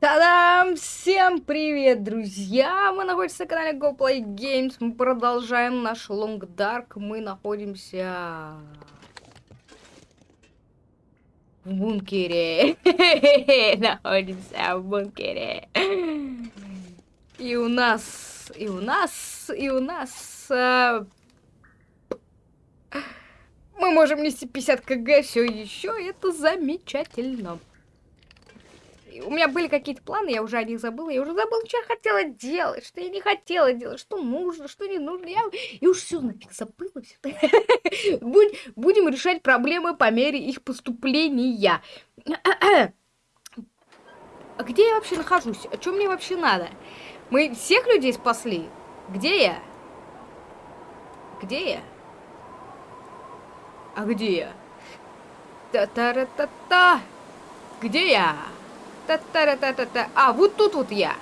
Та-дам! Всем привет, друзья! Мы находимся на канале GoPlay Games. Мы продолжаем наш Long Dark. Мы находимся... В бункере. Находимся в бункере. И у нас... И у нас... И у нас... э, Мы можем нести 50 кг все еще. Это замечательно. И У меня были какие-то планы, я уже о них забыла. Я уже забыла, что я хотела делать, что я не хотела делать, что нужно, что не нужно. Я, я уж все нафиг забыла. всё. Будем решать проблемы по мере их поступления. А где я вообще нахожусь? А что мне вообще надо? Мы всех людей спасли? Где я? Где я? А где я? Та-та-ра-та-та. Где я? Та-та-ра-та-та-та. А, вот тут вот я.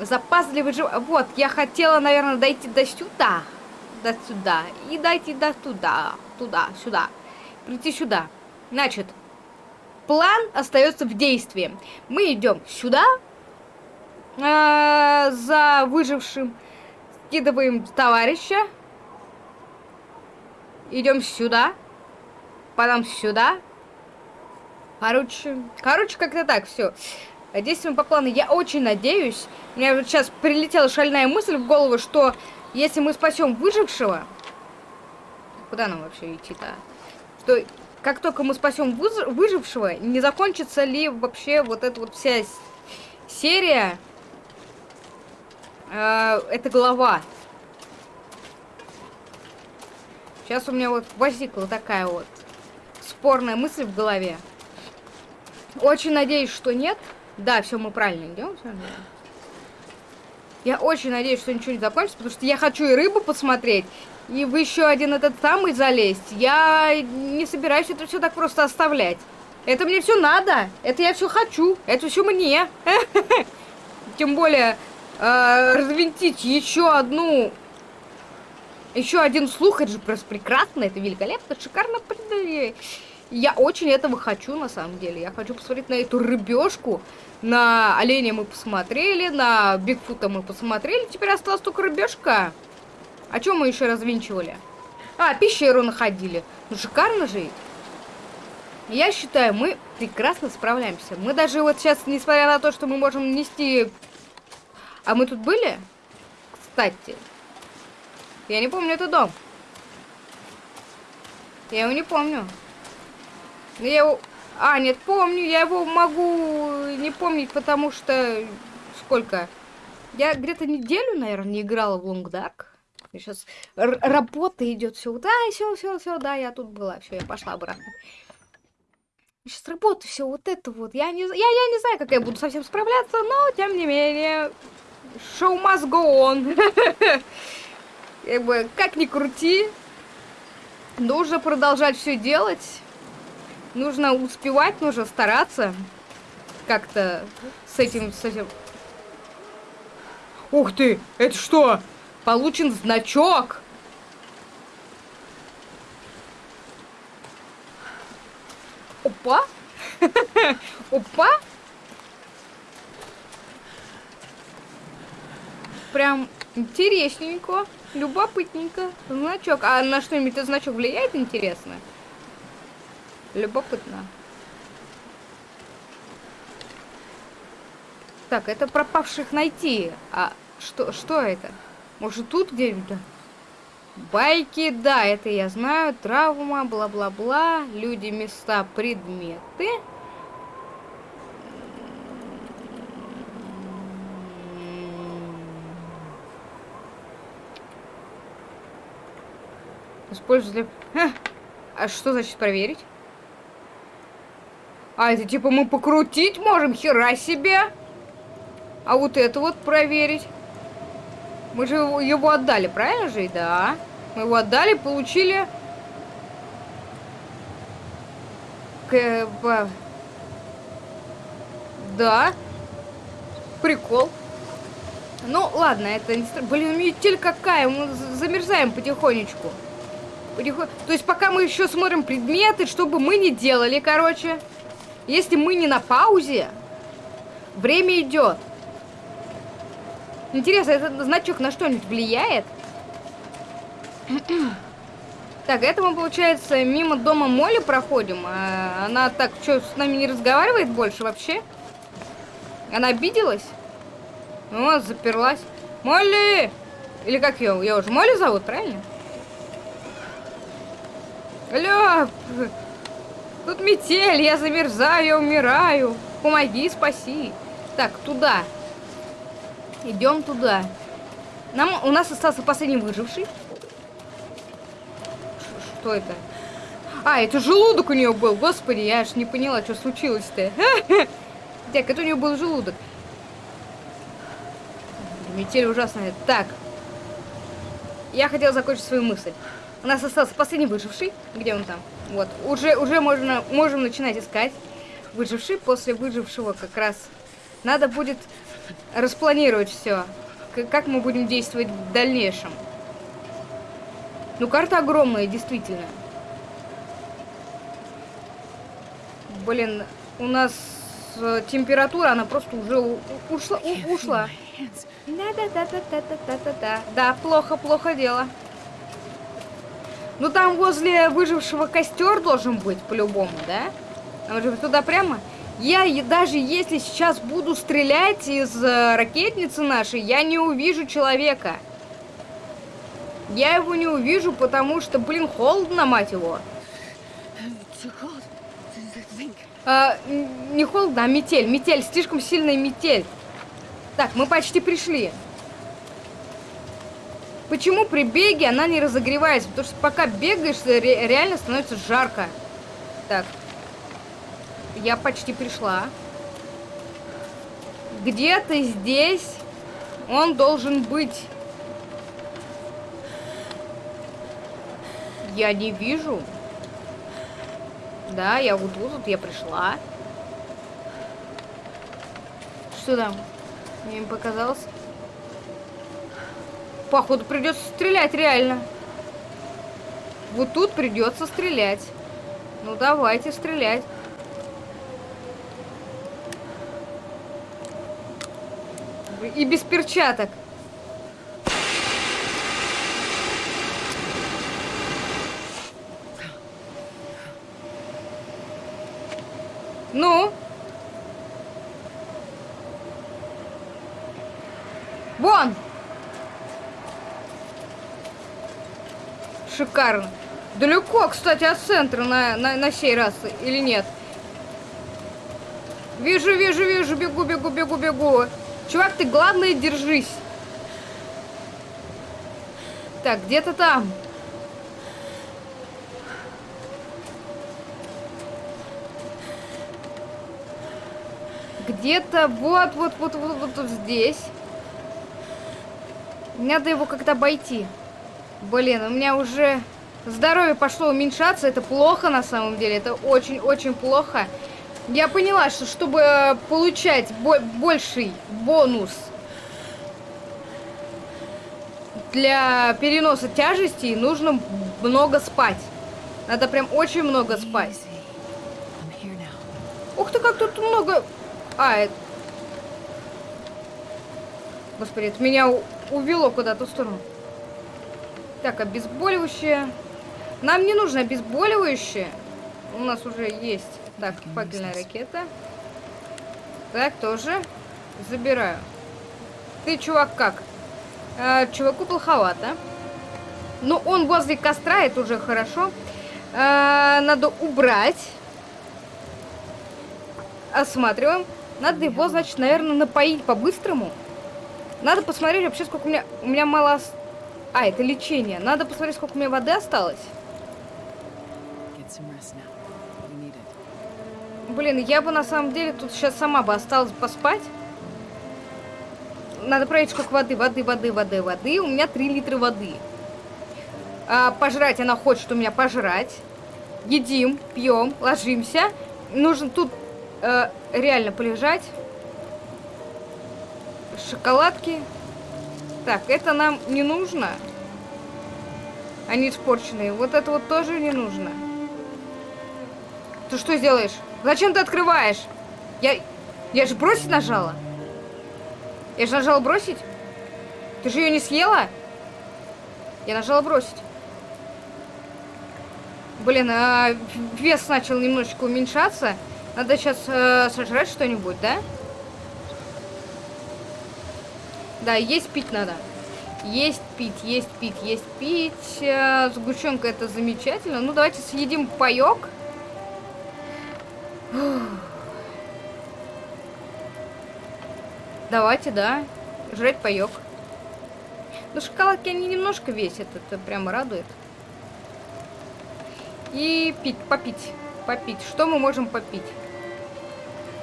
Запасливый жив... Вот, я хотела, наверное, дойти до сюда. До сюда. И дойти до туда. Туда, сюда. Прийти сюда. Значит, план остается в действии. Мы идем сюда. э, за выжившим. Скидываем товарища. Идем сюда. Потом сюда. Короче, короче, как-то так, все. Действуем по плану. Я очень надеюсь, у меня вот сейчас прилетела шальная мысль в голову, что если мы спасем выжившего, куда нам вообще идти-то? Что как только мы спасем выж- выжившего, не закончится ли вообще вот эта вот вся серия, э, эта глава. Сейчас у меня вот возникла такая вот спорная мысль в голове. Очень надеюсь, что нет. Да, все, мы правильно идем. Я очень надеюсь, что ничего не закончится, потому что я хочу и рыбу посмотреть, и в еще один этот самый залезть. Я не собираюсь это все так просто оставлять. Это мне все надо. Это я все хочу. Это все мне. Тем более э, развинтить еще одну еще один слух, это же просто прекрасно, это великолепно, шикарно. Я очень этого хочу, на самом деле. Я хочу посмотреть на эту рыбешку. На оленя мы посмотрели, на Бигфута мы посмотрели. Теперь осталась только рыбешка. А что мы еще развинчивали? А, пещеру находили. Ну, шикарно же. Я считаю, мы прекрасно справляемся. Мы даже вот сейчас, несмотря на то, что мы можем нести... А мы тут были? Кстати. Я не помню этот дом. Я его не помню. Но Я его... А, нет, помню. Я его могу не помнить, потому что... Сколько? Я где-то неделю, наверное, не играла в Long Dark. Сейчас работа идет, все. Да, все, все, все, да, я тут была. Все, я пошла обратно. Сейчас работа, все вот это вот. Я не, я, я не знаю, как я буду совсем справляться, но тем не менее. Show must go on. Как ни крути, нужно продолжать все делать. Нужно успевать, нужно стараться как-то с этим, с этим. Ух ты, это что? Получен значок. Опа. Опа. Прям интересненько, любопытненько. Значок. А на что-нибудь этот значок влияет, интересно? Любопытно. Так, это пропавших найти. А что, что это? Может, тут где-нибудь? Байки, да, это я знаю. Травма, бла-бла-бла. Люди, места, предметы. Использовать для... Ха! А что значит проверить? А, это типа мы покрутить можем? Хера себе! А вот это вот проверить. Мы же его, отдали, правильно же? Да. Мы его отдали, получили... К... Да. Прикол. Ну, ладно, это не... Блин, метель какая, мы за- замерзаем потихонечку. Потихо- То есть пока мы еще смотрим предметы, что бы мы ни делали, короче. Если мы не на паузе, Время идет. Интересно, этот значок на что-нибудь влияет? Так, это мы, получается, мимо дома Моли проходим. А она так, что, с нами не разговаривает больше вообще? Она обиделась? Ну, заперлась. Молли! Или как ее? Я уже Молли зовут, правильно? Алло! Тут метель, я замерзаю, я умираю. Помоги, спаси. Так, туда. Идем туда. Нам, у нас остался последний выживший. Что это? А, это желудок у нее был. Господи, я аж не поняла, что случилось-то. Так, это у нее был желудок. Метель ужасная. Так. Я хотела закончить свою мысль. У нас остался последний выживший. Где он там? Вот. Уже, уже можно, можем начинать искать. Выживший. После выжившего как раз надо будет распланировать все. Как мы будем действовать в дальнейшем. Ну, карта огромная, действительно. Блин, у нас э, температура, она просто уже ушла. У, ушла. Да-да-да-да-да-да-да-да. Да, плохо, плохо дело. Ну, там возле выжившего костер должен быть, по-любому, да? Может быть, туда прямо? Я даже если сейчас буду стрелять из э, ракетницы нашей, я не увижу человека. Я его не увижу, потому что, блин, холодно, мать его. А, не холодно, а метель. Метель, слишком сильная метель. Так, мы почти пришли. Почему при беге она не разогревается? Потому что пока бегаешь, ре реально становится жарко. Так, я почти пришла. Где-то здесь он должен быть. Я не вижу. Да, я вот тут, я пришла. Что там? Мне показалось. Походу придется стрелять реально. Вот тут придется стрелять. Ну давайте стрелять. И без перчаток. Ну? Вон! Шикарно. Далеко, кстати, от центра на, на, на сей раз, или нет? Вижу, вижу, вижу, бегу, бегу, бегу, бегу. Чувак, ты главное держись. Так, где-то там. Где-то вот, вот, вот, вот, вот, здесь. Надо его как-то обойти. Блин, у меня уже здоровье пошло уменьшаться. Это плохо на самом деле. Это очень-очень плохо. Я поняла, что чтобы получать бо больший бонус для переноса тяжести, нужно много спать. Надо прям очень много спать. Ух ты, как тут много... А, это... Господи, это меня увело куда-то в сторону. Так, обезболивающее. Нам не нужно обезболивающее. У нас уже есть. Так, факельная ракета. Так, тоже. Забираю. Ты, чувак, как? Э, чуваку плоховато. Но он возле костра, это уже хорошо. Э, надо убрать. Осматриваем. Надо его, значит, наверное, напоить по-быстрому. Надо посмотреть вообще, сколько у меня... У меня мало... А, это лечение. Надо посмотреть, сколько у меня воды осталось. Блин, я бы на самом деле тут сейчас сама бы осталась поспать. Надо проверить, сколько воды, воды, воды, воды, воды. У меня 3 литра воды. А, пожрать она хочет у меня пожрать. Едим, пьем, ложимся. Нужно тут э, реально полежать. Шоколадки. Так, это нам не нужно. Они испорченные. Вот это вот тоже не нужно. Ты что сделаешь? Зачем ты открываешь? Я... Я же бросить нажала. Я же нажала бросить. Ты же ее не съела? Я нажала бросить. Блин, а вес начал немножечко уменьшаться. Надо сейчас э, сожрать что-нибудь, да? Да, есть пить надо. Есть пить, есть пить, есть пить. Э, сгущенка это замечательно. Ну, давайте съедим паек. Давайте, да. Жрать паек. Ну, шоколадки они немножко весят. Это прямо радует. И пить, попить. Попить. Что мы можем попить?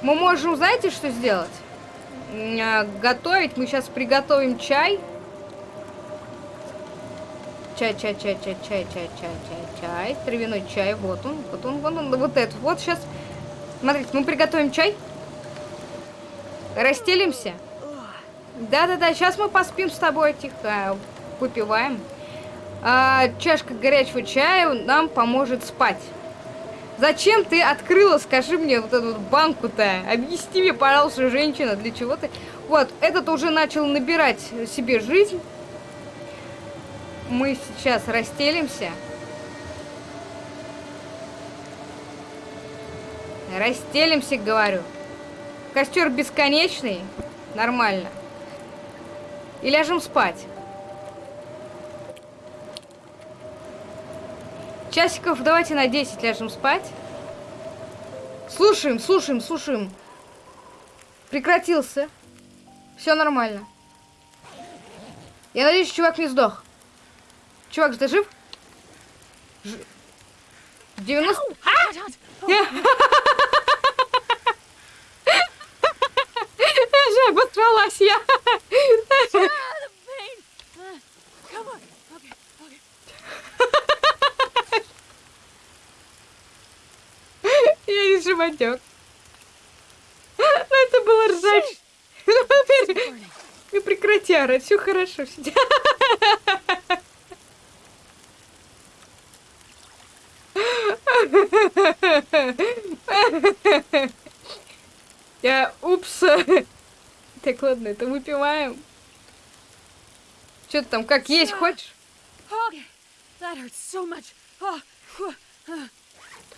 Мы можем, знаете, что сделать? А, готовить. Мы сейчас приготовим чай. Чай, чай, чай, чай, чай, чай, чай, чай, чай. Травяной чай. Вот он, вот он, вот он, вот этот. Вот сейчас. Смотрите, мы приготовим чай. Расстелимся. Да-да-да, сейчас мы поспим с тобой тихо. Выпиваем. А, чашка горячего чая нам поможет спать. Зачем ты открыла, скажи мне, вот эту банку-то? Объясни мне, пожалуйста, женщина, для чего ты... Вот, этот уже начал набирать себе жизнь. Мы сейчас расстелимся. Расстелимся, говорю. Костер бесконечный. Нормально. И ляжем спать. Часиков давайте на 10 ляжем спать. Слушаем, слушаем, слушаем. Прекратился. Все нормально. Я надеюсь, чувак не сдох. Чувак, ты жив? Ж... 90... Я же обосралась, я. Я не животек. Ну, это было ржач. Ну, прекрати орать, все хорошо. Я, упс. Так, ладно, это выпиваем. Что ты там, как есть хочешь?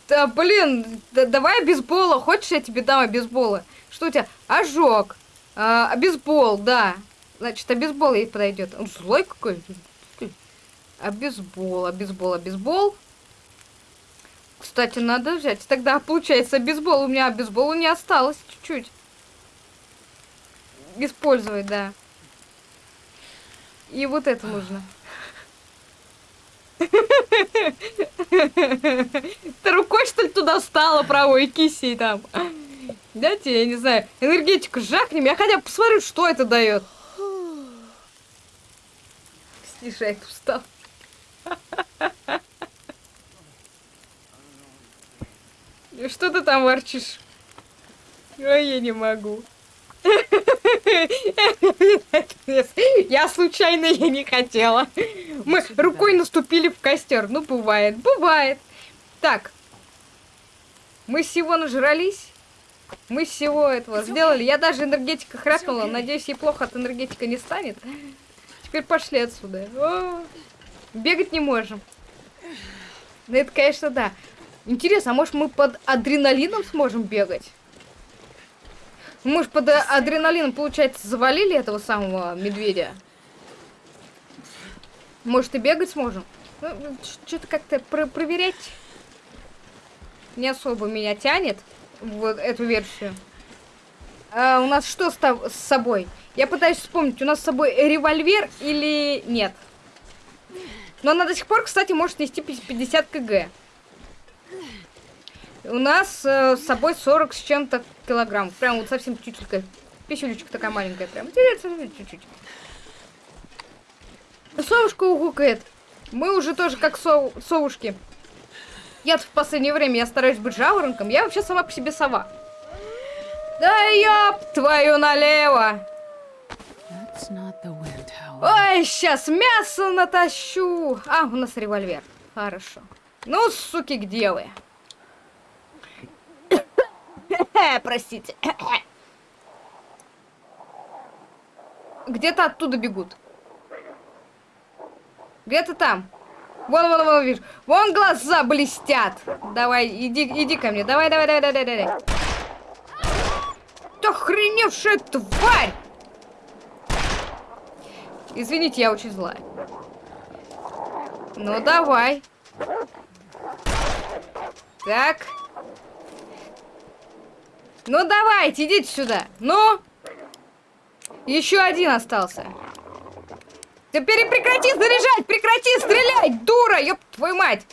Да, блин, да, давай обезбола. Хочешь, я тебе дам обезбола? Что у тебя? Ожог. А, обезбол, да. Значит, обезбол ей подойдет. Он злой какой. Обезбол, обезбол, обезбол. Кстати, надо взять. Тогда, получается, обезбол. У меня обезбола не осталось чуть-чуть. Использовать, да. И вот это нужно. Ты рукой, что ли, туда встала правой кисей там? Дайте, я не знаю, энергетику жахнем. Я хотя бы посмотрю, что это дает. Снижай, устал. Что ты там ворчишь? Ой, я не могу. Я случайно, я не хотела. Мы рукой наступили в костер. Ну, бывает, бывает. Так. Мы всего нажрались. Мы всего этого сделали. Я даже энергетика храпнула. Надеюсь, ей плохо от энергетика не станет. Теперь пошли отсюда. О, бегать не можем. Ну, это, конечно, да. Интересно, а может мы под адреналином сможем бегать? Мы же под адреналином, получается, завалили этого самого медведя. Может и бегать сможем? Ну, Что-то как-то про проверять не особо меня тянет вот эту версию. А у нас что с, с собой? Я пытаюсь вспомнить, у нас с собой револьвер или нет? Но она до сих пор, кстати, может нести 50 кг. У нас э, с собой 40 с чем-то килограмм. Прям вот совсем чуть-чуть. Пищулечка такая маленькая. Прям чуть-чуть. Совушка угукает. Мы уже тоже как сов совушки. Я в последнее время я стараюсь быть жаворонком. Я вообще сама по себе сова. Да ёб твою налево. Ой, сейчас мясо натащу. А, у нас револьвер. Хорошо. Ну, суки, где вы? Простите. Где-то оттуда бегут. Где-то там. Вон, вон, вон, вижу. Вон глаза блестят. Давай, иди, иди ко мне. Давай, давай, давай, давай, давай. Ты охреневшая тварь! Извините, я очень злая. Ну, давай. Так. Ну, давайте, идите сюда. Ну. Еще один остался. Теперь прекрати заряжать, прекрати стрелять, дура, ёб твою мать.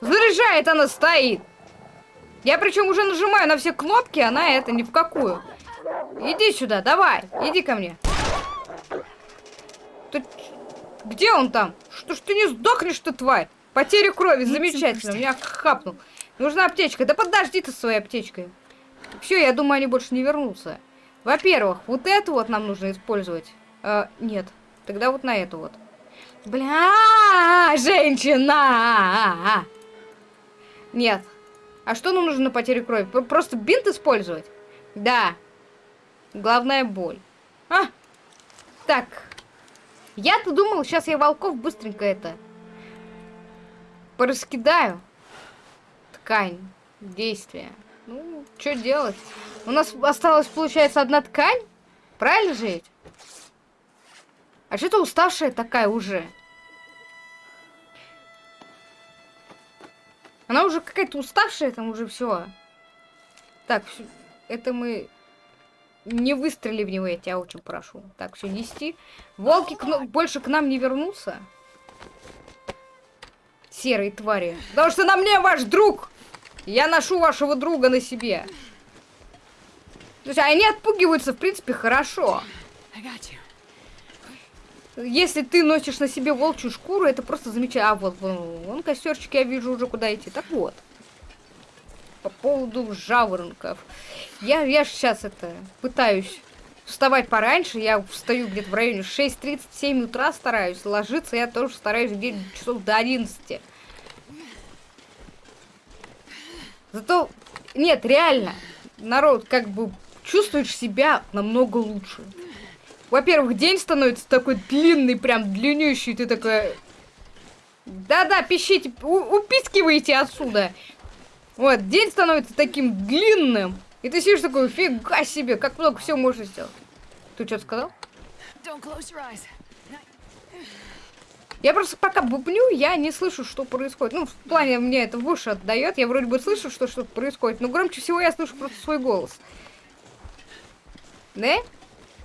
Заряжает она стоит. Я причем уже нажимаю на все кнопки, она это ни в какую. Иди сюда, давай, иди ко мне. Ты... Где он там? Что ж ты не сдохнешь ты, тварь? Потеря крови, замечательно, меня хапнул. Нужна аптечка. Да подожди ты своей аптечкой. Все, я думаю, они больше не вернутся. Во-первых, вот эту вот нам нужно использовать. Э, нет. Тогда вот на эту вот. Бля, женщина! Нет. А что нам нужно на потерю крови? Просто бинт использовать? Да. Главная боль. А! Так. Я-то думал, сейчас я волков быстренько это... Пораскидаю. Ткань. Действие. Ну, что делать? У нас осталась, получается, одна ткань? Правильно же? А что-то уставшая такая уже. Она уже какая-то уставшая, там уже все. Так, это мы не выстрели в него, я тебя очень прошу. Так, все, нести. Волки к больше к нам не вернутся. Серые твари. Потому что на мне ваш друг! Я ношу вашего друга на себе. То есть они отпугиваются, в принципе, хорошо. Если ты носишь на себе волчью шкуру, это просто замечательно. А вот вон, вон костерчик, я вижу уже куда идти. Так вот. По поводу жаворонков. Я, я сейчас это пытаюсь вставать пораньше. Я встаю где-то в районе 6.37 утра стараюсь. Ложиться я тоже стараюсь где-то часов до 11. Зато, нет, реально, народ как бы чувствуешь себя намного лучше. Во-первых, день становится такой длинный, прям длиннющий, ты такая... Да-да, пищите, упискивайте отсюда. Вот, день становится таким длинным, и ты сидишь такой, фига себе, как много всего можно сделать. Ты что сказал? Я просто пока бубню, я не слышу, что происходит. Ну, в плане мне это в уши отдает. Я вроде бы слышу, что что-то происходит, но громче всего я слышу просто свой голос. Да?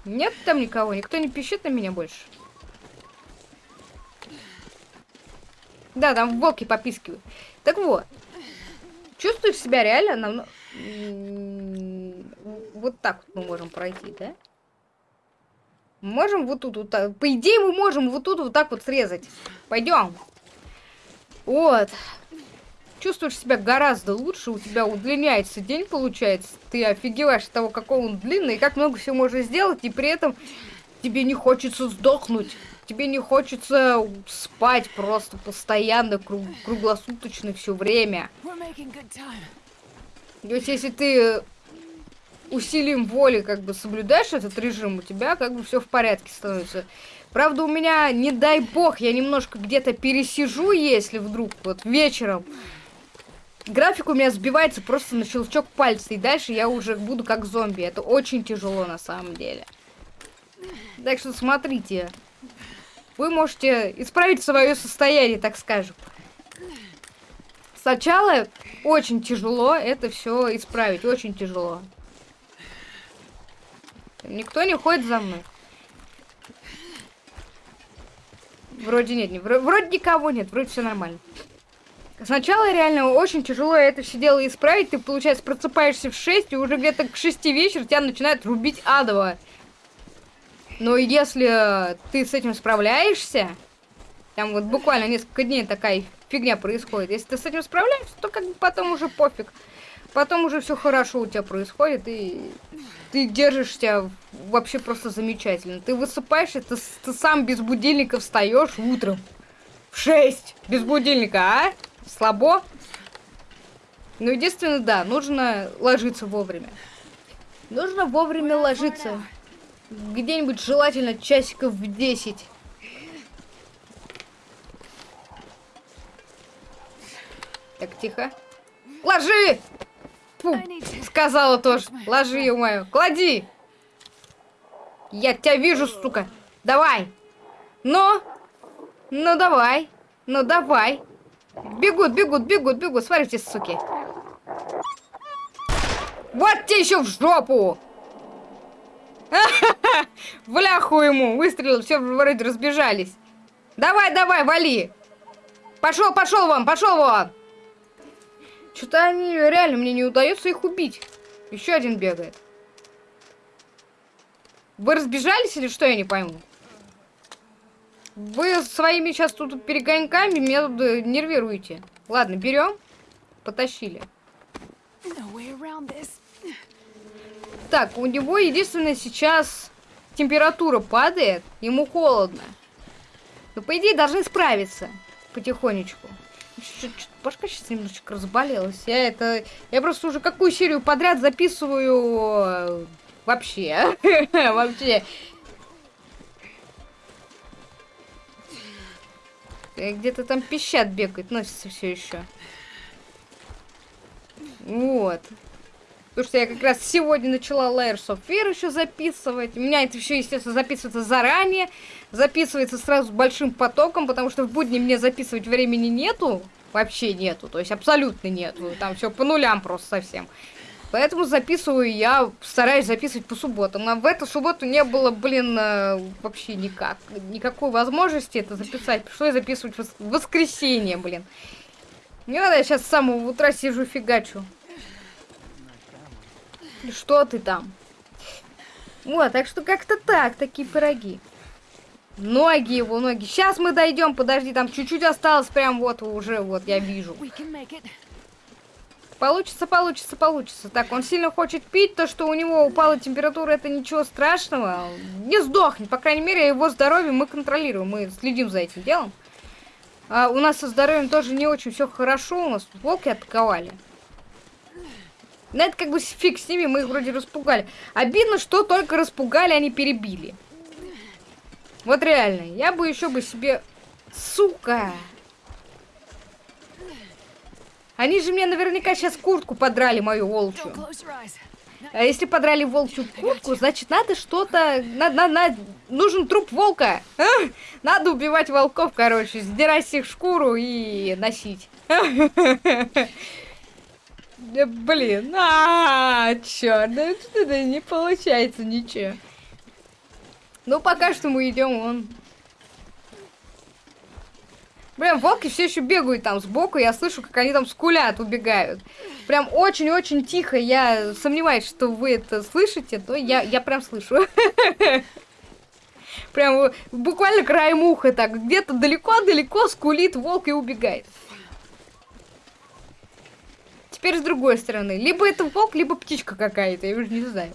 Нет там никого, никто не пищит на меня больше. Да, там волки попискивают. Так вот. Чувствуешь себя реально нам... Вот так вот мы можем пройти, да? Можем вот тут, вот так. По идее, мы можем вот тут вот так вот срезать. Пойдем. Вот. Чувствуешь себя гораздо лучше, у тебя удлиняется день, получается. Ты офигеваешь от того, какой он длинный, и как много всего можно сделать, и при этом тебе не хочется сдохнуть. Тебе не хочется спать просто постоянно, круг, круглосуточно, все время. То есть, если ты усилием воли как бы соблюдаешь этот режим, у тебя как бы все в порядке становится. Правда, у меня, не дай бог, я немножко где-то пересижу, если вдруг вот вечером график у меня сбивается просто на щелчок пальца, и дальше я уже буду как зомби. Это очень тяжело на самом деле. Так что смотрите. Вы можете исправить свое состояние, так скажем. Сначала очень тяжело это все исправить, очень тяжело. Никто не ходит за мной. Вроде нет, не, вроде никого нет, вроде все нормально. Сначала реально очень тяжело это все дело исправить. Ты, получается, просыпаешься в 6, и уже где-то к 6 вечера тебя начинает рубить адово. Но если ты с этим справляешься, там вот буквально несколько дней такая фигня происходит. Если ты с этим справляешься, то как бы потом уже пофиг. Потом уже все хорошо у тебя происходит, и ты держишься вообще просто замечательно. Ты высыпаешься, ты, ты сам без будильника встаешь утром. В 6 без будильника, а? Слабо? Ну, единственное, да, нужно ложиться вовремя. Нужно вовремя ложиться. Где-нибудь желательно часиков в 10. Так, тихо. Ложи! Фу, сказала тоже. Ложи, ё мою. Клади! Я тебя вижу, сука. Давай. Ну? Ну, давай. Ну, давай. Бегут, бегут, бегут, бегут. Смотрите, суки. Вот тебе еще в жопу! В ляху ему выстрелил, все вроде разбежались. Давай, давай, вали! Пошел, пошел вон, пошел вон! Что-то они реально мне не удается их убить. Еще один бегает. Вы разбежались или что, я не пойму? Вы своими сейчас тут перегоньками меня тут э, нервируете. Ладно, берем. Потащили. Так, у него единственное сейчас температура падает, ему холодно. Но по идее должны справиться потихонечку. Башка сейчас немножечко разболелась. Я это... Я просто уже какую серию подряд записываю... Вообще. Вообще. Где-то там пищат бегает, носится все еще. Вот. Потому что я как раз сегодня начала Layers of Fear еще записывать. У меня это все, естественно, записывается заранее. Записывается сразу большим потоком, потому что в будни мне записывать времени нету. Вообще нету. То есть абсолютно нету. Там все по нулям просто совсем. Поэтому записываю я, стараюсь записывать по субботам. А в эту субботу не было, блин, э, вообще никак. Никакой возможности это записать. Пришлось записывать в воскресенье, блин. Не надо, я сейчас с самого утра сижу фигачу. Что ты там? Вот, так что как-то так, такие пироги. Ноги его, ноги. Сейчас мы дойдем, подожди, там чуть-чуть осталось, прям вот уже, вот, я вижу. Получится, получится, получится. Так, он сильно хочет пить, то, что у него упала температура, это ничего страшного. Не сдохнет, по крайней мере, его здоровье мы контролируем, мы следим за этим делом. А у нас со здоровьем тоже не очень все хорошо, у нас волки атаковали. Но это как бы фиг с ними, мы их вроде распугали. Обидно, что только распугали, а не перебили. Вот реально, я бы еще бы себе... Сука! Они же мне наверняка сейчас куртку подрали, мою волчью. А если подрали волчью куртку, значит надо что-то... На, на, на... Нужен труп волка. А? Надо убивать волков, короче. Сдирать с их шкуру и носить. Блин, а, черт, да не получается ничего. Ну, пока что мы идем он. Блин, волки все еще бегают там сбоку, я слышу, как они там скулят, убегают. Прям очень-очень тихо, я сомневаюсь, что вы это слышите, но я, я прям слышу. Прям буквально краем уха так, где-то далеко-далеко скулит волк и убегает. Теперь с другой стороны. Либо это волк, либо птичка какая-то, я уже не знаю.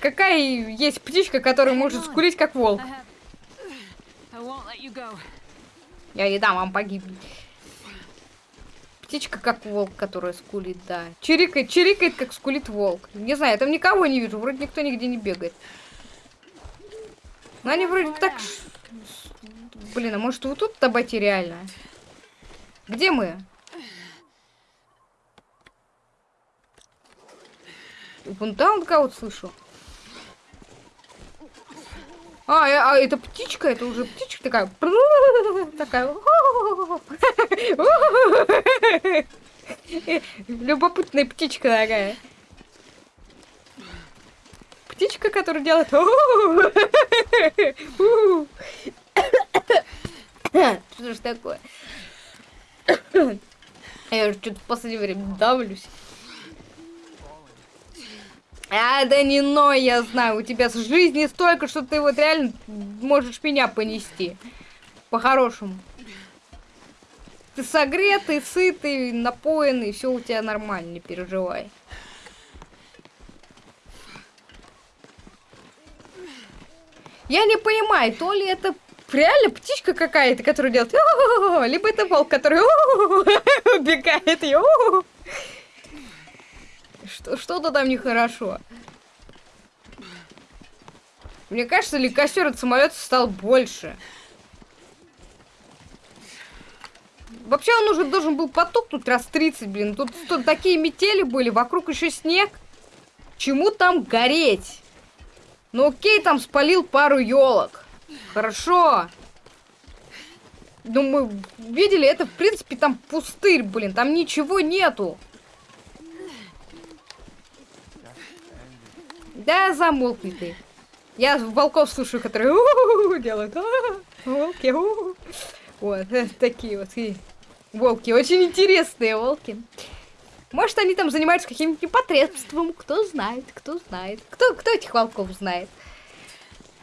Какая есть птичка, которая может скулить, как волк? Я не дам вам погибнуть. Птичка как волк, которая скулит, да. Чирикает, чирикает, как скулит волк. Не знаю, я там никого не вижу, вроде никто нигде не бегает. Но они вроде так... Блин, а может вот тут обойти реально? Где мы? Вон там кого-то слышу. А, а, это птичка, это уже птичка такая. Такая. Любопытная птичка такая. Птичка, которая делает... Что ж такое? Я уже что-то в последнее время давлюсь. А, да не но, я знаю, у тебя с жизни столько, что ты вот реально можешь меня понести. По-хорошему. Ты согретый, сытый, напоенный, все у тебя нормально, не переживай. Я не понимаю, то ли это реально птичка какая-то, которая делает, либо это волк, который убегает и Что-то там нехорошо. Мне кажется, ли костер от самолета стал больше. Вообще он уже должен был потухнуть раз 30, блин. Тут, тут такие метели были, вокруг еще снег. Чему там гореть? Ну окей, там спалил пару елок. Хорошо. Ну мы видели, это в принципе там пустырь, блин. Там ничего нету. Да, замолкни ты. Я волков слушаю, которые делают. Волки, Вот, такие вот волки. Очень интересные волки. Может, они там занимаются каким-нибудь непотребством. Кто знает, кто знает. Кто, кто этих волков знает?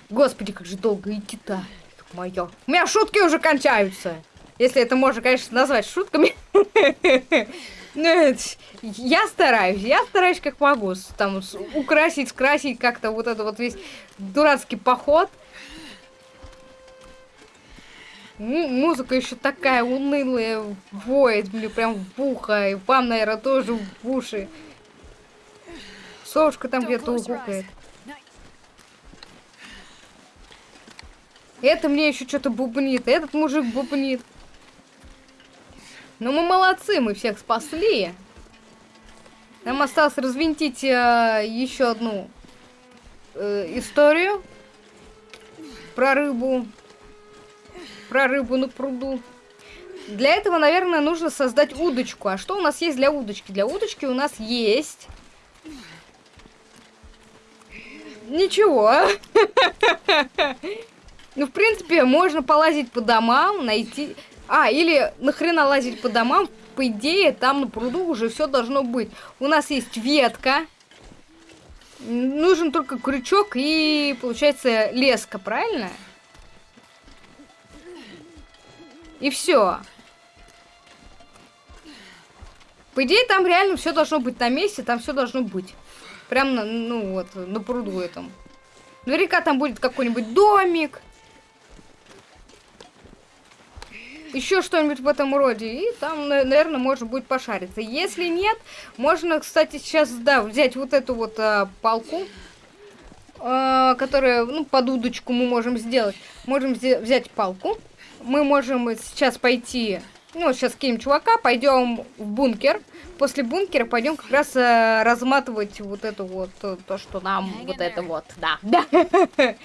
Господи, как же долго идти-то. Моё. У меня шутки уже кончаются. Если это можно, конечно, назвать шутками. Ну, я стараюсь, я стараюсь как могу. Там украсить, скрасить как-то вот это вот весь дурацкий поход. музыка еще такая унылая, воет мне прям в ухо. И вам, наверное, тоже в уши. Совушка там где-то угукает. Это мне еще что-то бубнит, этот мужик бубнит. Ну мы молодцы, мы всех спасли. Нам осталось развинтить э, еще одну э, историю про рыбу. Про рыбу на пруду. Для этого, наверное, нужно создать удочку. А что у нас есть для удочки? Для удочки у нас есть... Ничего. Ну, в принципе, можно полазить по домам, найти... А, или нахрена лазить по домам, по идее, там на пруду уже все должно быть. У нас есть ветка. Нужен только крючок и, получается, леска, правильно? И все. По идее, там реально все должно быть на месте, там все должно быть. Прям на, ну вот, на пруду этом. Наверняка там будет какой-нибудь домик. Еще что-нибудь в этом роде. И там, наверное, можно будет пошариться. Если нет, можно, кстати, сейчас, да, взять вот эту вот а, палку, а, которая, ну, под удочку мы можем сделать. Можем взять палку. Мы можем сейчас пойти, ну, сейчас кинем чувака, пойдем в бункер. После бункера пойдем как раз а, разматывать вот это вот, то, что нам, вот это вот, да, да.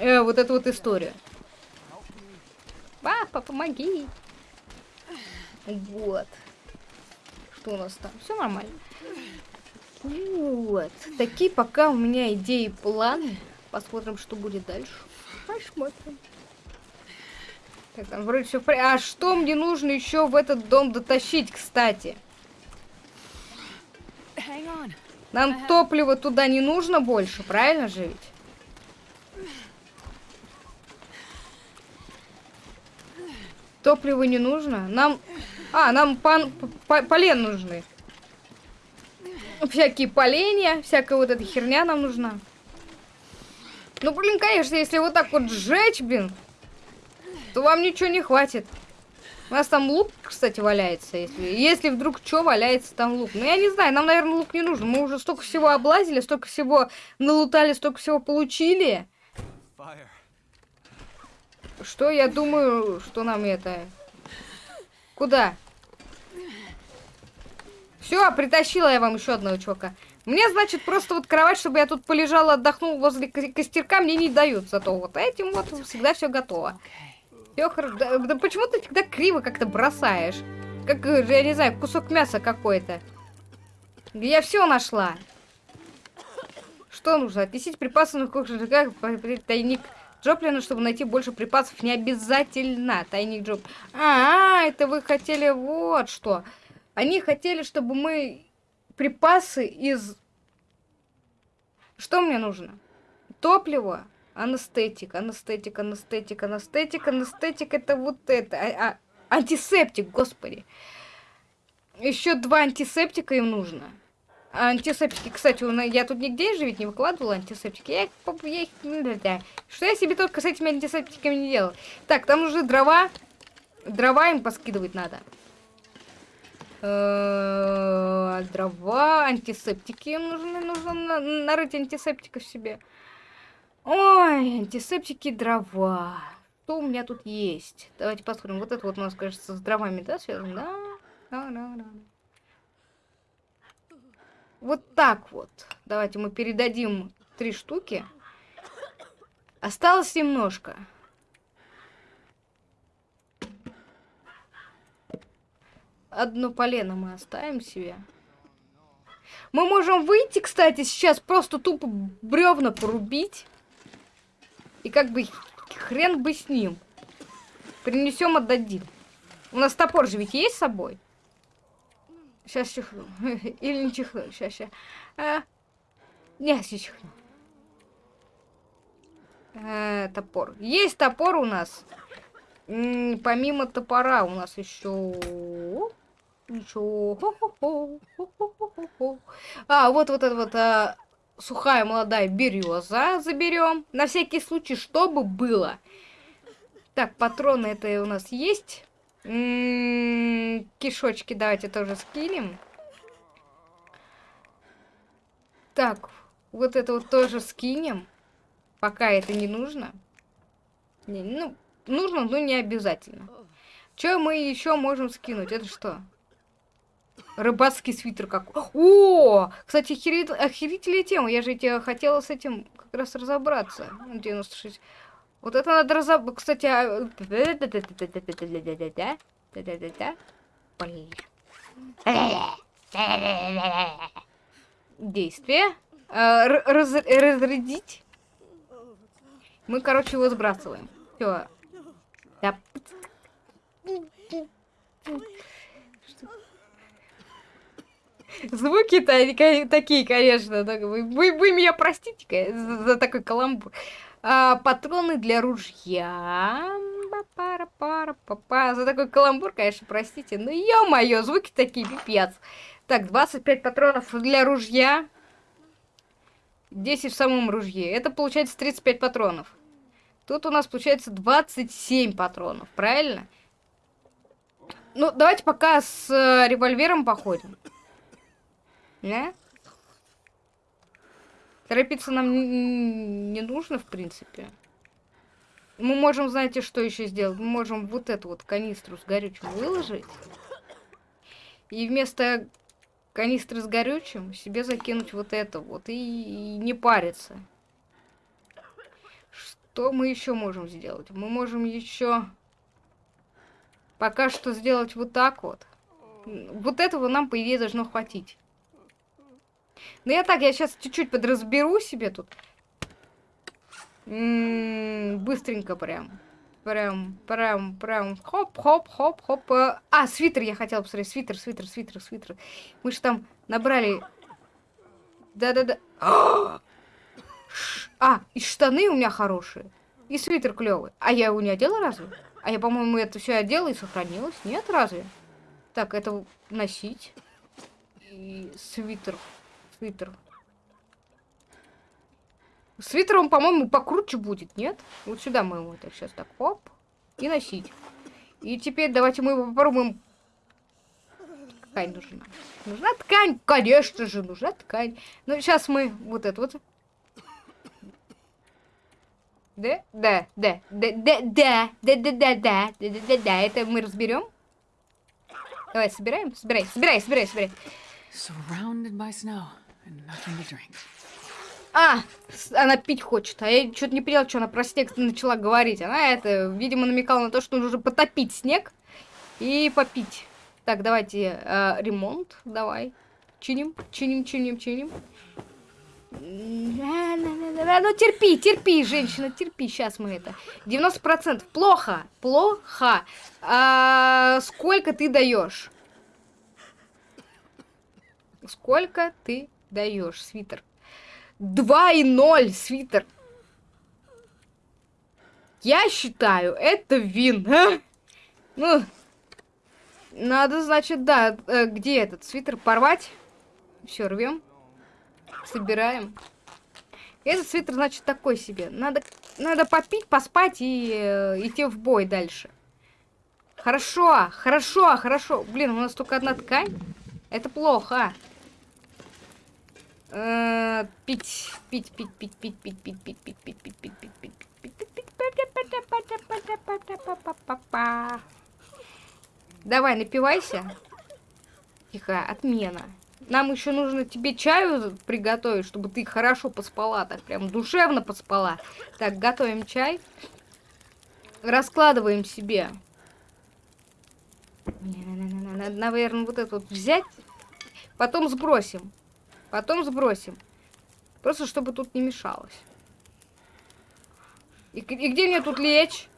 Э, вот эту вот историю. Папа, помоги. Вот. Что у нас там? Все нормально. Вот. Такие пока у меня идеи планы. Посмотрим, что будет дальше. Посмотрим. Так, там вроде все в порядке. А что мне нужно еще в этот дом дотащить, кстати? Нам топливо туда не нужно больше, правильно же ведь? Топливо не нужно. Нам... А, нам пан... полен нужны. Всякие поленья, всякая вот эта херня нам нужна. Ну, блин, конечно, если вот так вот сжечь, блин, то вам ничего не хватит. У нас там лук, кстати, валяется. Если, если вдруг что, валяется там лук. Ну, я не знаю, нам, наверное, лук не нужен. Мы уже столько всего облазили, столько всего налутали, столько всего получили. Fire. Что я думаю, что нам это... Куда? Все, притащила я вам еще одного чувака. Мне, значит, просто вот кровать, чтобы я тут полежала, отдохнул возле костерка, мне не дают. Зато вот этим вот всегда все готово. Все хорошо. Да, да почему ты всегда криво как-то бросаешь? Как, я не знаю, кусок мяса какой-то. Я все нашла. Что нужно? Отнесите припасы на кухню, тайник. Джоплину, чтобы найти больше припасов, не обязательно. Тайник Джоп. А, -а, это вы хотели вот что. Они хотели, чтобы мы припасы из... Что мне нужно? Топливо, анестетик, анестетик, анестетик, анестетик, анестетик, это вот это. А, а, антисептик, господи. Еще два антисептика им нужно. Антисептики, кстати, я тут нигде же ведь не выкладывала антисептики. Я их, я их... Что я себе только с этими антисептиками не делал? Так, там уже дрова. Дрова им поскидывать надо. Э, дрова, антисептики им нужны, нужно нарыть антисептиков себе. Ой, антисептики, дрова. Что у меня тут есть? Давайте посмотрим. Вот это вот у нас, кажется, с дровами, да, связано? Да, да, да, да. Вот так вот. Давайте мы передадим три штуки. Осталось немножко. Одно полено мы оставим себе. Мы можем выйти, кстати, сейчас просто тупо бревна порубить. И как бы хрен бы с ним. Принесем, отдадим. У нас топор же ведь есть с собой? Сейчас чихну. Или не чихну. Сейчас, сейчас. А... Не, сейчас чихну. А, топор. Есть топор у нас. М -м, помимо топора у нас еще... Ничего. А, вот вот это вот а, сухая молодая береза заберем. На всякий случай, чтобы было. Так, патроны это у нас есть. М -м кишочки давайте тоже скинем. Так, вот это вот тоже скинем. Пока это не нужно. Не, ну, нужно, но не обязательно. Что мы еще можем скинуть? Это что? Рыбацкий свитер как... О! Кстати, охерит... охерительная тема. Я же тебе хотела с этим как раз разобраться. 96. Вот это надо разобрать. Кстати. Действие. Раз... Разрядить. Мы, короче, его сбрасываем. Все. Да. Звуки-то такие, конечно. Вы, вы меня простите за такой каламбур. А, патроны для ружья. Пара пара папа За такой каламбур, конечно, простите. Но ё-моё, звуки такие, пипец. Так, 25 патронов для ружья. 10 в самом ружье. Это получается 35 патронов. Тут у нас получается 27 патронов, правильно? Ну, давайте пока с э, револьвером походим. Да? Торопиться нам не нужно, в принципе. Мы можем, знаете, что еще сделать? Мы можем вот эту вот канистру с горючим выложить. И вместо канистры с горючим себе закинуть вот это вот. И, не париться. Что мы еще можем сделать? Мы можем еще пока что сделать вот так вот. Вот этого нам, по идее, должно хватить. Ну я так, я сейчас чуть-чуть подразберу себе тут. М -м, быстренько прям. Прям, прям, прям. Хоп, хоп, хоп, хоп. А, свитер я хотела посмотреть. Свитер, свитер, свитер, свитер. Мы же там набрали... Да-да-да. А, и штаны у меня хорошие. И свитер клевый. А я его не одела разве? А я, по-моему, это все одела и сохранилось. Нет, разве? Так, это носить. И свитер свитер. Свитер он, по-моему, покруче будет, нет? Вот сюда мы его так сейчас так, оп, и носить. И теперь давайте мы его попробуем. Ткань нужна. Нужна ткань, конечно же, нужна ткань. Ну, сейчас мы вот это вот. Да, да, да, да, да, да, да, да, да, да, да, да, да, это мы разберем. Давай, собираем, собирай, собирай, собирай, собирай. А, она пить хочет. А я что-то не поняла, что она про снег начала говорить. Она это, видимо, намекала на то, что нужно потопить снег и попить. Так, давайте э, ремонт. Давай. Чиним, чиним, чиним, чиним. Ну, терпи, терпи, женщина, терпи. Сейчас мы это. 90%. Плохо, плохо. А, сколько ты даешь? Сколько ты даешь, свитер. 2,0 свитер. Я считаю, это вин. А? Ну, надо, значит, да, э, где этот свитер порвать? Все, рвем. Собираем. Этот свитер, значит, такой себе. Надо, надо попить, поспать и э, идти в бой дальше. Хорошо, хорошо, хорошо. Блин, у нас только одна ткань. Это плохо. Пить, пить, пить, пить, пить, пить, пить, пить, пить, пить, пить, пить, пить, пить, пить, пить. Давай, напивайся. Тихо, отмена. Нам еще нужно тебе чаю приготовить, чтобы ты хорошо поспала, так прям душевно поспала. Так, готовим чай. Раскладываем себе. Наверное, вот это вот взять. Потом сбросим. Потом сбросим. Просто чтобы тут не мешалось. И, и где мне тут лечь?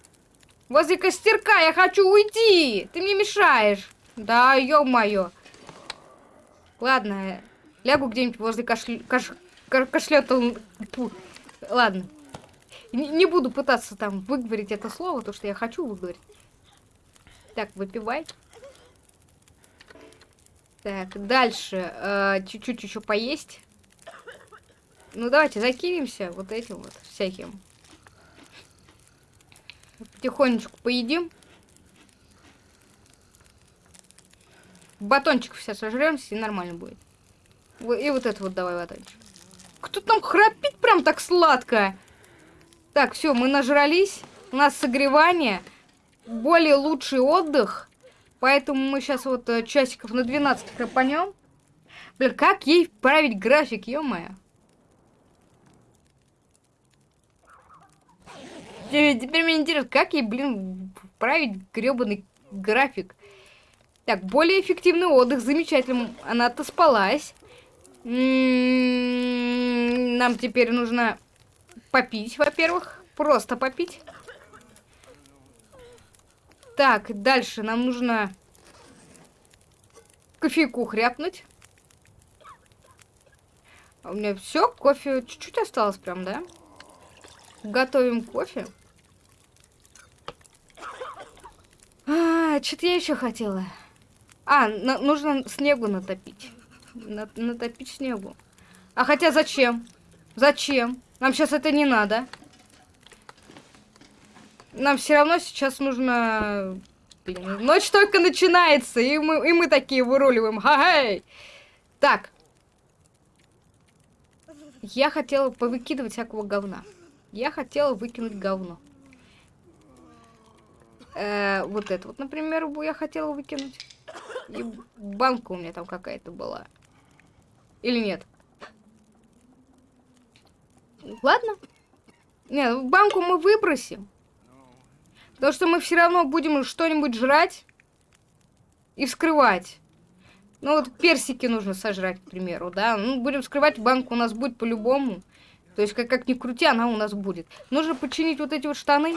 Возле костерка я хочу уйти! Ты мне мешаешь. Да, ё-моё. Ладно, лягу где-нибудь возле каш... кашлета... Ладно. Не, не буду пытаться там выговорить это слово, то, что я хочу выговорить. Так, выпивай. Так, дальше. Э, чуть-чуть еще поесть. Ну, давайте закинемся вот этим вот всяким. Потихонечку поедим. Батончик все сожремся и нормально будет. И вот это вот давай батончик. Кто там храпит прям так сладко? Так, все, мы нажрались. У нас согревание. Более лучший отдых. Поэтому мы сейчас вот э, часиков на 12 храпанем. Блин, как ей править график, ё-моё. Теперь мне интересно, как ей, блин, править гребаный график. Так, более эффективный отдых, замечательно. Она отоспалась. М-м-м, нам теперь нужно попить, во-первых. Просто попить. Так, дальше нам нужно кофейку хряпнуть. А у меня все, кофе чуть-чуть осталось прям, да? Готовим кофе. А, что-то я еще хотела. А, нужно снегу натопить. На натопить снегу. А хотя зачем? Зачем? Нам сейчас это не надо. Нам все равно сейчас нужно... Ночь только начинается, и мы, и мы такие выруливаем. Ха-хей! Так. Я хотела повыкидывать всякого говна. Я хотела выкинуть говно. Э, вот это вот, например, я хотела выкинуть. И банка у меня там какая-то была. Или нет? Ладно. Нет, банку мы выбросим. Потому что мы все равно будем что-нибудь жрать и вскрывать. Ну вот персики нужно сожрать, к примеру, да. Ну, будем вскрывать, банку у нас будет по-любому. То есть, как, как ни крути, она у нас будет. Нужно починить вот эти вот штаны.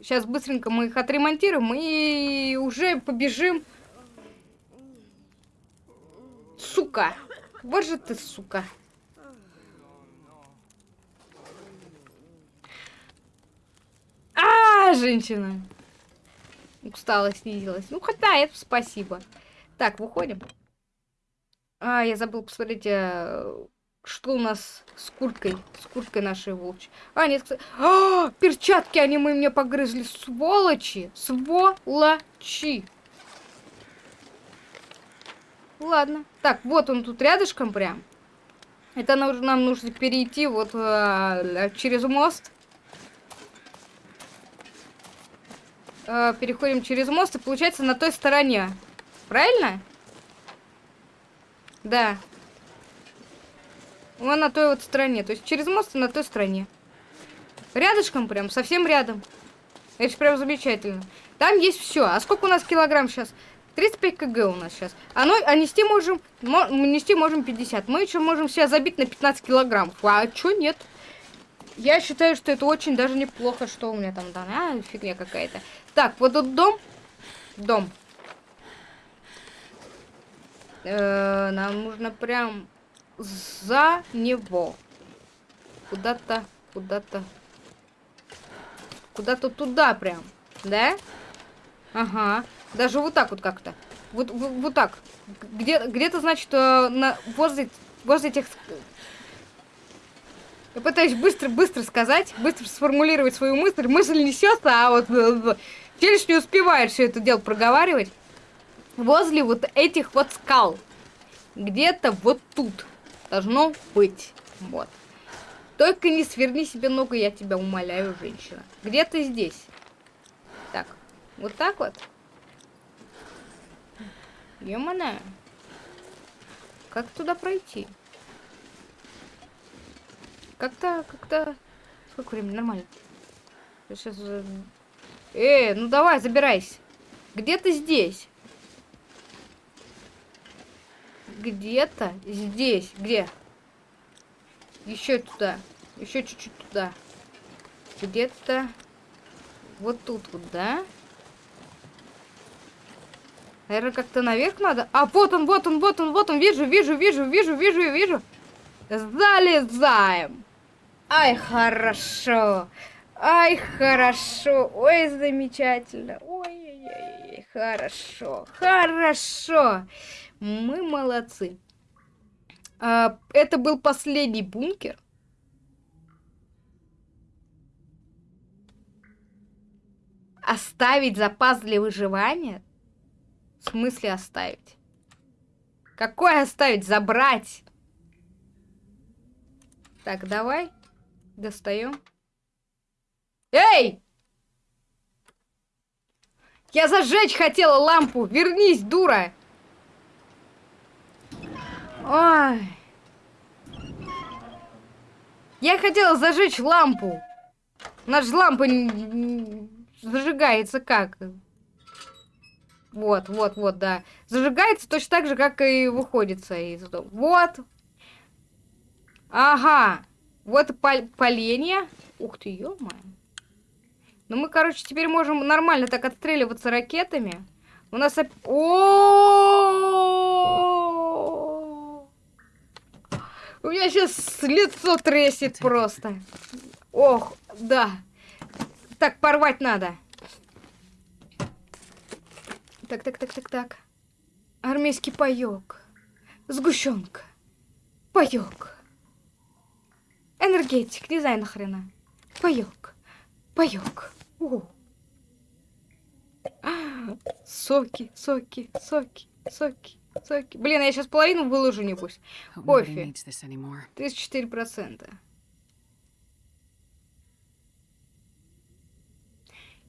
Сейчас быстренько мы их отремонтируем и уже побежим. Сука! Вот же ты, сука. А, женщина. Устала, снизилась. Ну, хотя это спасибо. Так, выходим. А, я забыл посмотреть, а, что у нас с курткой. С курткой нашей волчьей. А, нет, кстати. А, перчатки они мы мне погрызли. Сволочи. Сволочи. Ладно. Так, вот он тут рядышком прям. Это нам нужно перейти вот э, через мост. Э, переходим через мост и получается на той стороне. Правильно? Да. Вон на той вот стороне. То есть через мост и на той стороне. Рядышком прям, совсем рядом. Это прям замечательно. Там есть все. А сколько у нас килограмм сейчас? 35 кг у нас сейчас. А, ну, а нести можем, мо, нести можем 50. Мы еще можем себя забить на 15 килограмм. А что нет? Я считаю, что это очень даже неплохо, что у меня там, да, а, фигня какая-то. Так, вот тут дом. Дом. Э -э, нам нужно прям за него. Куда-то, куда-то. Куда-то туда прям. Да? Ага. Даже вот так вот как-то. Вот, вот, вот так. Где-то, где значит, э, на, возле, возле этих... Я пытаюсь быстро-быстро сказать, быстро сформулировать свою мысль. Мысль несется, а вот Челюсть не успевает все это дело проговаривать. Возле вот этих вот скал. Где-то вот тут должно быть. Вот. Только не сверни себе ногу, я тебя умоляю, женщина. Где ты здесь? Так, вот так вот. Ёмана. Как туда пройти? Как-то, как-то... Сколько времени? Нормально. Сейчас... Э, ну давай, забирайся. Где ты здесь? Где-то здесь. Где? Еще туда. Еще чуть-чуть туда. Где-то вот тут вот, да? Наверное, как-то наверх надо. А, вот он, вот он, вот он, вот он. Вижу, вижу, вижу, вижу, вижу, вижу. Залезаем. Ай, хорошо. Ай, хорошо. Ой, замечательно. Ой, ой, ой, хорошо. Хорошо. Мы молодцы. А, это был последний бункер. Оставить запас для выживания? В смысле оставить? Какой оставить? Забрать? Так, давай. Достаем. Эй! Я зажечь хотела лампу! Вернись, дура! Ой. Я хотела зажечь лампу. Наша лампа зажигается как? Вот, вот, вот, да. Зажигается точно так же, как и выходится из дома. Вот. Ага. Вот пол поленья. Ух ты, ё -моё. Ну мы, короче, теперь можем нормально так отстреливаться ракетами. У нас... О, У меня сейчас лицо трясет просто. Ох, да. Так, порвать надо. Так, так, так, так, так. Армейский паёк. Сгущенка. Паёк. Энергетик, не знаю нахрена. Паёк. Паёк. О. Соки, соки, соки, соки, соки. Блин, я сейчас половину выложу, небось. Кофе. 34%.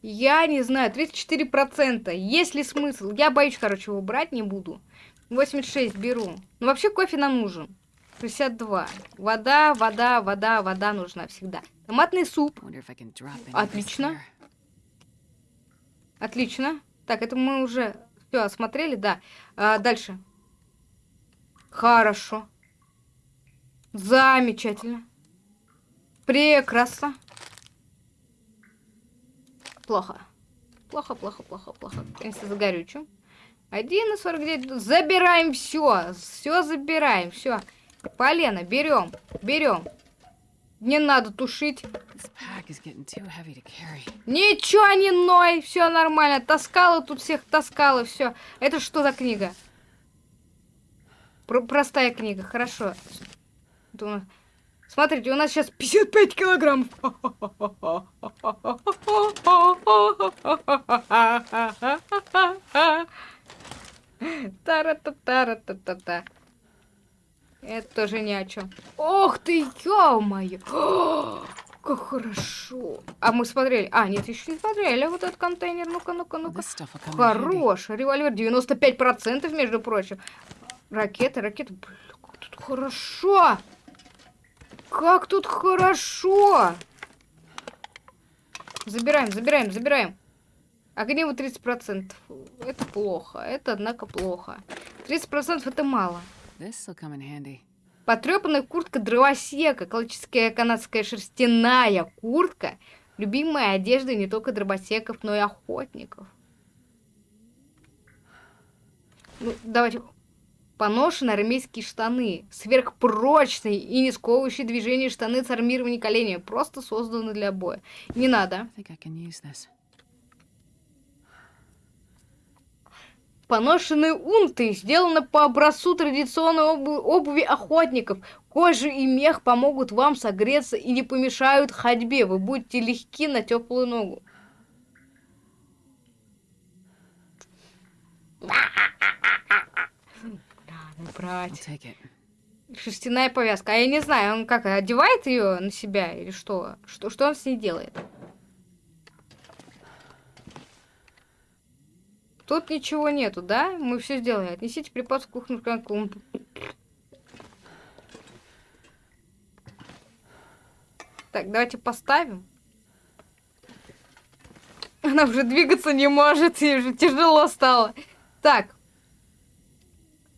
Я не знаю, 34%. Есть ли смысл? Я боюсь, короче, его брать не буду. 86 беру. Ну, вообще кофе нам нужен. 62. Вода, вода, вода, вода нужна всегда. Томатный суп. Отлично. Отлично. Так, это мы уже все осмотрели, да. А, дальше. Хорошо. Замечательно. Прекрасно. Плохо. Плохо, плохо, плохо, плохо. Конечно, загорючу. 1,49. Забираем все. Все забираем. Все. Полено, берем. Берем. Не надо тушить. Ничего не ной. Все нормально. Таскала тут всех таскала. Все. Это что за книга? Про простая книга. Хорошо. Смотрите, у нас сейчас 55 килограммов. Тара-та-тара-та-та-та. Это тоже ни о чем. Ох ты, ё-моё! Как хорошо. А мы смотрели. А, нет, еще не смотрели вот этот контейнер. Ну-ка, ну-ка, ну-ка. Хорош. Револьвер 95%, между прочим. Ракеты, ракеты. Блин, как тут хорошо. Как тут хорошо! Забираем, забираем, забираем. Огнево 30%. Это плохо. Это, однако, плохо. 30% это мало. Потрепанная куртка дровосека. Классическая канадская шерстяная куртка. Любимая одежда не только дровосеков, но и охотников. Ну, давайте поношенные армейские штаны, сверхпрочные и не сковывающие движение штаны с армированием коленями, просто созданы для боя. Не надо. поношенные унты, сделаны по образцу традиционной обу обуви охотников. Кожа и мех помогут вам согреться и не помешают ходьбе. Вы будете легки на теплую ногу. Надо брать. Шерстяная повязка. А я не знаю, он как, одевает ее на себя или что? Что, что он с ней делает? Тут ничего нету, да? Мы все сделали. Отнесите припас в кухню. Так, давайте поставим. Она уже двигаться не может, ей уже тяжело стало. Так.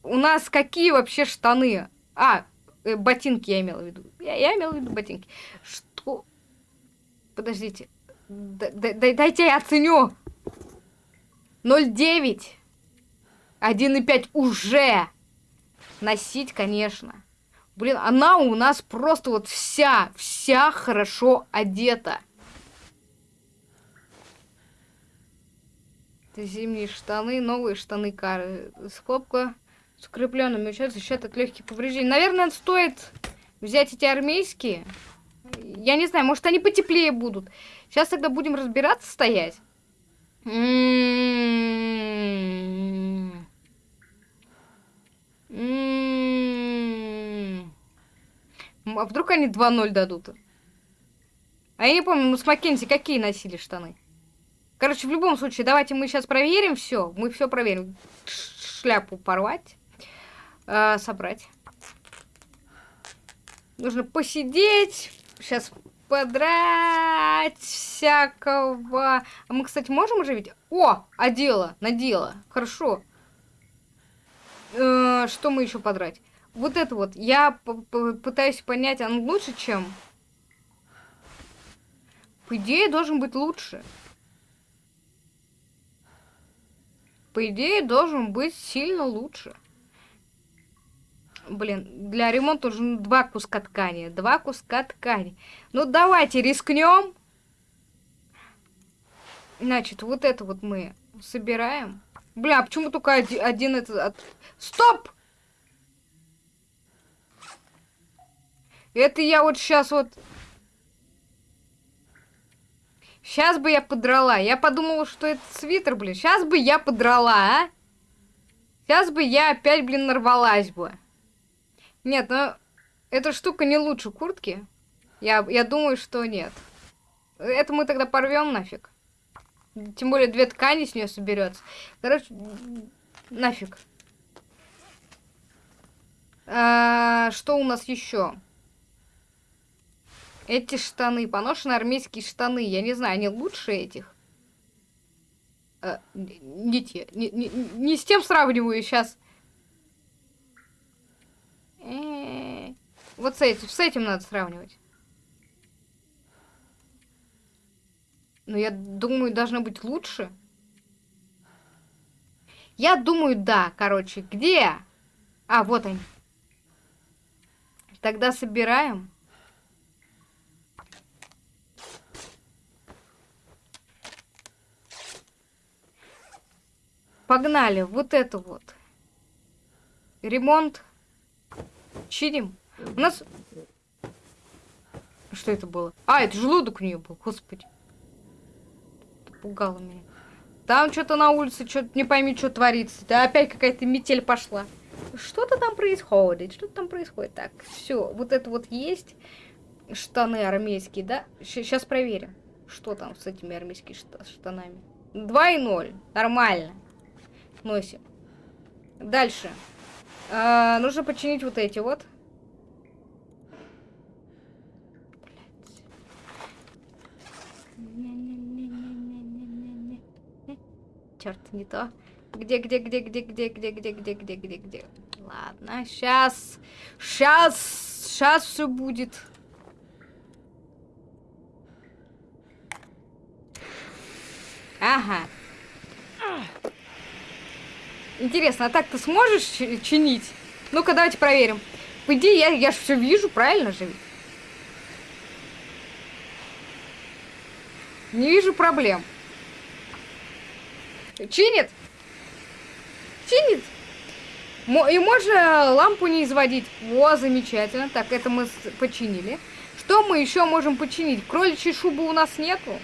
У нас какие вообще штаны? А, э, ботинки я имела в виду. Я, я имела в виду ботинки. Что? Подождите. Д -д Дайте я оценю. 0,9. 1,5 уже. Носить, конечно. Блин, она у нас просто вот вся, вся хорошо одета. Это зимние штаны, новые штаны кары. Скобка с укрепленными учет защищает от легких повреждений. Наверное, стоит взять эти армейские. Я не знаю, может они потеплее будут. Сейчас тогда будем разбираться стоять. М-м-м. А вдруг они 2-0 дадут? А я не помню, мы с Маккензи какие носили штаны? Короче, в любом случае, давайте мы сейчас проверим все. Мы все проверим. Шляпу порвать. Э, собрать. Нужно посидеть. Сейчас подрать всякого. А мы, кстати, можем оживить? О, одела, надела. Хорошо. Э, что мы еще подрать? Вот это вот. Я пытаюсь понять, он лучше, чем... По идее, должен быть лучше. По идее, должен быть сильно лучше. Блин, для ремонта нужно два куска ткани. Два куска ткани. Ну, давайте рискнем. Значит, вот это вот мы собираем. Бля, почему только один, один этот... От... Стоп! Это я вот сейчас вот... Сейчас бы я подрала. Я подумала, что это свитер, блин. Сейчас бы я подрала, а? Сейчас бы я опять, блин, нарвалась бы. Нет, ну, эта штука не лучше куртки. Я, я думаю, что нет. Это мы тогда порвем нафиг. Тем более две ткани с нее соберется. Короче, нафиг. А, что у нас еще? Эти штаны, поношенные армейские штаны. Я не знаю, они лучше этих? А, не. Не, не, не с тем сравниваю сейчас. Вот с этим, с этим надо сравнивать. Но я думаю, должно быть лучше. Я думаю, да, короче. Где? А, вот они. Тогда собираем. Погнали. Вот это вот. Ремонт. Чиним. У нас... Что это было? А, это желудок у нее был, господи. Пугало меня. Там что-то на улице, что-то не пойми, что творится. Да опять какая-то метель пошла. Что-то там происходит, что-то там происходит. Так, все, вот это вот есть. Штаны армейские, да? Сейчас проверим, что там с этими армейскими штанами. 2 и 0. Нормально. Носим. Дальше. А, нужно починить вот эти вот. Черт, не то. Где, где, где, где, где, где, где, где, где, где, где? Ладно, сейчас, сейчас, сейчас все будет. Ага. Интересно, а так ты сможешь чинить? Ну-ка, давайте проверим. По идее, я, я же все вижу, правильно же? Не вижу проблем. Чинит? Чинит? И можно лампу не изводить. О, замечательно. Так, это мы починили. Что мы еще можем починить? Кроличьей шубы у нас нету.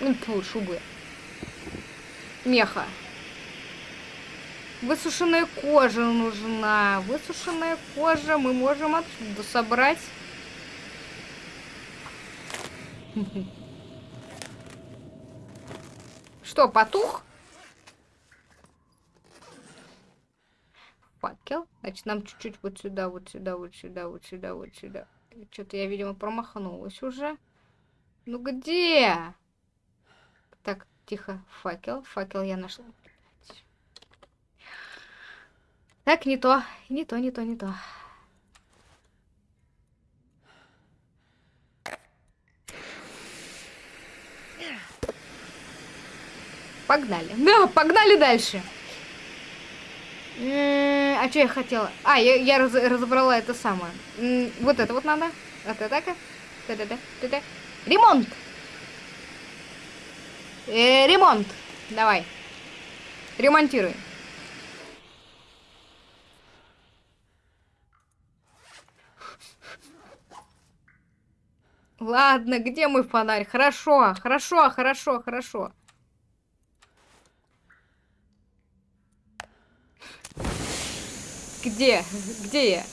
Ну, шубы. Меха. Высушенная кожа нужна. Высушенная кожа мы можем отсюда собрать. Что, потух? Факел. Значит, нам чуть-чуть вот сюда, вот сюда, вот сюда, вот сюда, вот сюда. Что-то я, видимо, промахнулась уже. Ну где? Так, тихо. Факел. Факел я нашла. Так, не то. Не то, не то, не то. Погнали. Да, погнали дальше. А что я хотела? А, я, я раз, разобрала это самое. Вот это вот надо. Это так. Да-да-да. Ремонт. Э, ремонт. Давай. Ремонтируй. Ладно, где мой фонарь? Хорошо, хорошо, хорошо, хорошо. Где? Где я?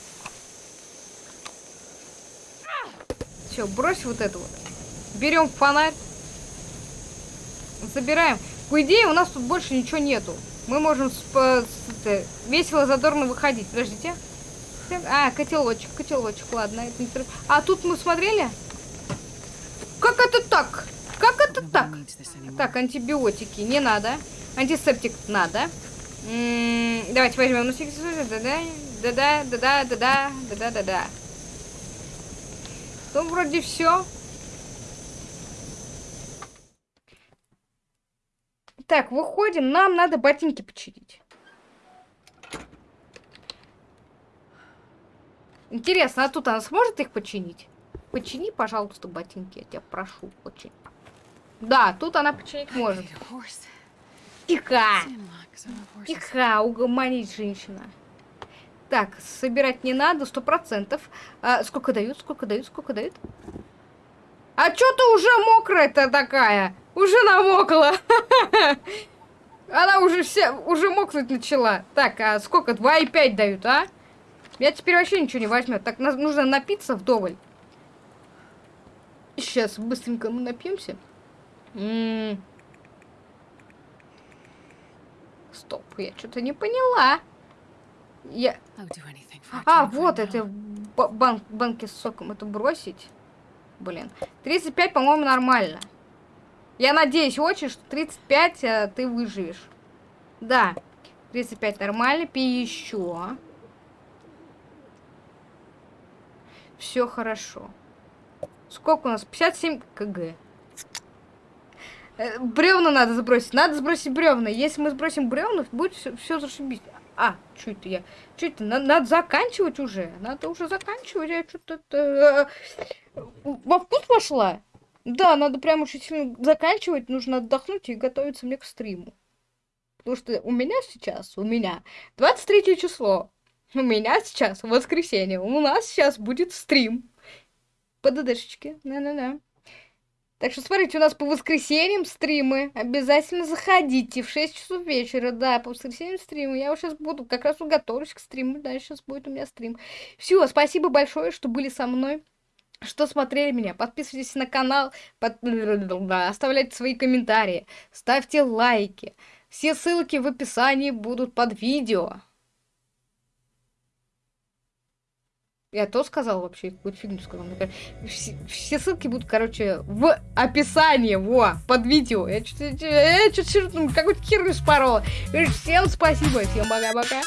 Все, брось вот это вот. Берем фонарь. Забираем. По идее, у нас тут больше ничего нету. Мы можем весело, задорно выходить. Подождите. А, котелочек, котелочек, ладно. Это не... А тут мы смотрели? Как это так? Как это так? Так, антибиотики не надо. Антисептик надо. М -м давайте возьмем. Да-да, да-да, да-да, да-да, да-да, да-да. Ну, вроде все. Так, выходим. Нам надо ботинки починить. Интересно, а тут она сможет их починить? Почини, пожалуйста, ботинки, я тебя прошу очень. Да, тут она починить может. Тихо! Тихо, угомонить женщина. Так, собирать не надо, сто процентов. А, сколько дают, сколько дают, сколько дают? А что ты уже мокрая-то такая? Уже намокла. Она уже все, уже мокнуть начала. Так, а сколько? 2,5 дают, а? Я теперь вообще ничего не возьмет. Так, нужно напиться вдоволь. Сейчас быстренько мы напьемся. М -м -м. Стоп, я что-то не поняла. Я... А, вот это бан банки с соком. Это бросить. Блин. 35, по-моему, нормально. Я надеюсь очень, что 35 а, ты выживешь. Да. 35 нормально. Пей еще. Все хорошо. Сколько у нас? 57 кг. Э, бревна надо сбросить. Надо сбросить бревна. Если мы сбросим бревна, будет все, все зашибись. А, что это я? Что это? Надо, надо заканчивать уже. Надо уже заканчивать. Я что-то... Э, во вкус пошла? Да, надо прям очень сильно заканчивать. Нужно отдохнуть и готовиться мне к стриму. Потому что у меня сейчас, у меня 23 число. У меня сейчас воскресенье. У нас сейчас будет стрим по ДДшечке. На-на-на. Так что смотрите, у нас по воскресеньям стримы. Обязательно заходите в 6 часов вечера. Да, по воскресеньям стримы. Я вот сейчас буду как раз готовлюсь к стриму. Да, сейчас будет у меня стрим. Все, спасибо большое, что были со мной. Что смотрели меня, подписывайтесь на канал, под... оставляйте свои комментарии, ставьте лайки. Все ссылки в описании будут под видео. Я то сказал вообще, какую-то фигню сказал. Все, все ссылки будут, короче, в описании, во, под видео. Я что-то я чуть-чуть, ну, какой-то хер испорола. Всем спасибо, всем пока-пока.